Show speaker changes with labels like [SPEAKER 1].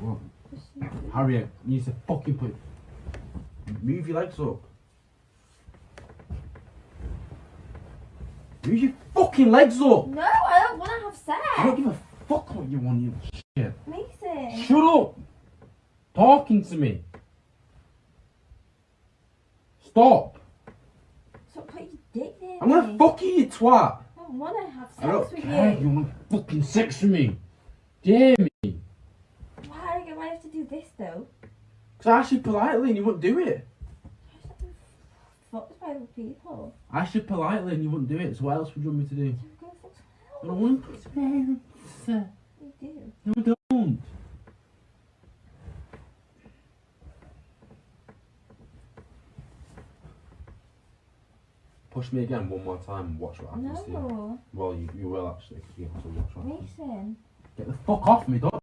[SPEAKER 1] What? Harriet, you need to fucking put. Move your legs up. Move your fucking legs up!
[SPEAKER 2] No, I don't want to have sex!
[SPEAKER 1] I don't give a fuck what you want, you shit.
[SPEAKER 2] Mason.
[SPEAKER 1] Shut up! Talking to me. Stop!
[SPEAKER 2] Stop putting your dick there.
[SPEAKER 1] I'm gonna
[SPEAKER 2] me.
[SPEAKER 1] fuck you, you twat!
[SPEAKER 2] I don't want to have
[SPEAKER 1] I don't
[SPEAKER 2] sex with
[SPEAKER 1] care.
[SPEAKER 2] you.
[SPEAKER 1] You want fucking sex with me? Dare me?
[SPEAKER 2] Why I have to do this though?
[SPEAKER 1] Because I asked you politely and you wouldn't do it.
[SPEAKER 2] Fucked by people.
[SPEAKER 1] I asked you politely and you wouldn't do it. So what else would you want me to do? I don't want to.
[SPEAKER 2] You do.
[SPEAKER 1] No, I don't. Push me again one more time and watch what happens to you.
[SPEAKER 2] No.
[SPEAKER 1] Well, you, you will actually, because you have to watch what happens.
[SPEAKER 2] Mason.
[SPEAKER 1] Get the fuck off me, don't